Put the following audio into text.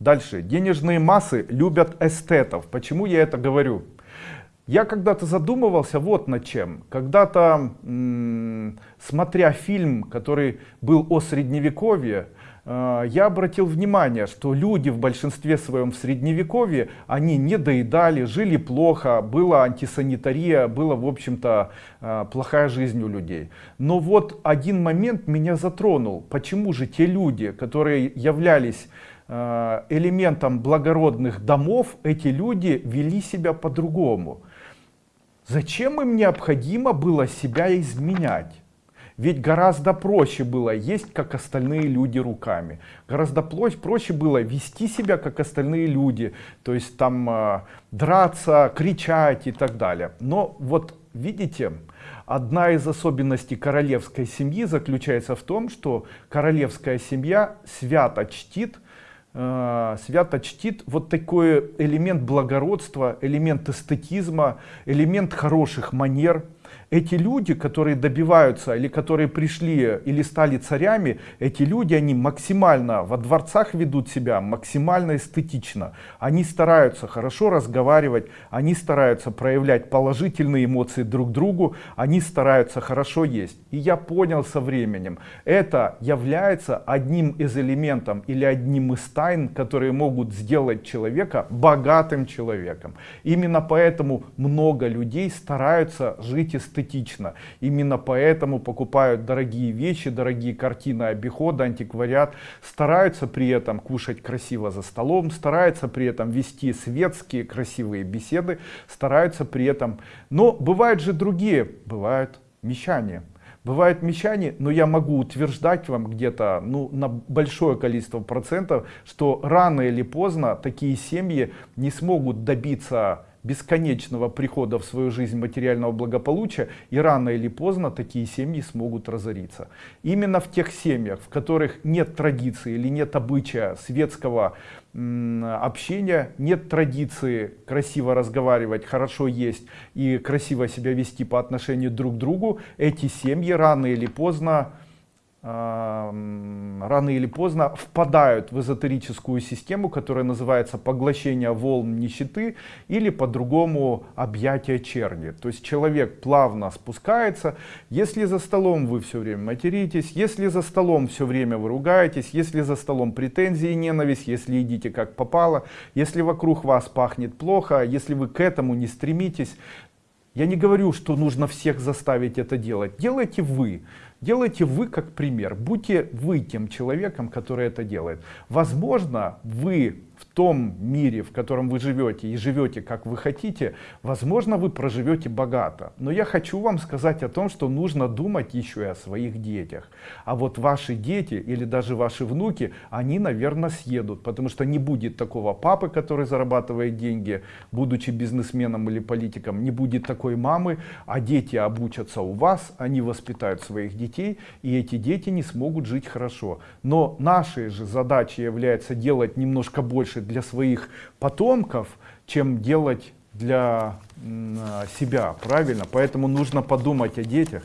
Дальше. Денежные массы любят эстетов. Почему я это говорю? Я когда-то задумывался вот над чем. Когда-то, смотря фильм, который был о средневековье, э, я обратил внимание, что люди в большинстве своем в средневековье, они не доедали, жили плохо, была антисанитария, была в общем-то э, плохая жизнь у людей. Но вот один момент меня затронул. Почему же те люди, которые являлись э, элементом благородных домов, эти люди вели себя по-другому? Зачем им необходимо было себя изменять? Ведь гораздо проще было есть, как остальные люди руками. Гораздо проще было вести себя, как остальные люди. То есть там э, драться, кричать и так далее. Но вот видите, одна из особенностей королевской семьи заключается в том, что королевская семья свято чтит э, свято чтит вот такой элемент благородства, элемент эстетизма, элемент хороших манер эти люди, которые добиваются или которые пришли или стали царями, эти люди, они максимально во дворцах ведут себя, максимально эстетично. Они стараются хорошо разговаривать, они стараются проявлять положительные эмоции друг другу, они стараются хорошо есть. И я понял со временем, это является одним из элементов или одним из тайн, которые могут сделать человека богатым человеком. Именно поэтому много людей стараются жить эстетично эстетично. Именно поэтому покупают дорогие вещи, дорогие картины обихода, антиквариат. Стараются при этом кушать красиво за столом, стараются при этом вести светские красивые беседы, стараются при этом. Но бывают же другие, бывают мещане. Бывают мещане, но я могу утверждать вам где-то ну, на большое количество процентов, что рано или поздно такие семьи не смогут добиться бесконечного прихода в свою жизнь материального благополучия, и рано или поздно такие семьи смогут разориться. Именно в тех семьях, в которых нет традиции или нет обычая светского общения, нет традиции красиво разговаривать, хорошо есть и красиво себя вести по отношению друг к другу, эти семьи рано или поздно рано или поздно впадают в эзотерическую систему, которая называется поглощение волн нищеты или по-другому объятие черни. То есть человек плавно спускается, если за столом вы все время материтесь, если за столом все время вы ругаетесь, если за столом претензии и ненависть, если едите как попало, если вокруг вас пахнет плохо, если вы к этому не стремитесь, я не говорю, что нужно всех заставить это делать. Делайте вы. Делайте вы как пример. Будьте вы тем человеком, который это делает. Возможно, вы в том мире, в котором вы живете и живете как вы хотите, возможно, вы проживете богато. Но я хочу вам сказать о том, что нужно думать еще и о своих детях. А вот ваши дети или даже ваши внуки, они, наверное, съедут, потому что не будет такого папы, который зарабатывает деньги, будучи бизнесменом или политиком, не будет такой мамы, а дети обучатся у вас, они воспитают своих детей, и эти дети не смогут жить хорошо. Но нашей же задачей является делать немножко больше для своих потомков, чем делать для себя, правильно? Поэтому нужно подумать о детях.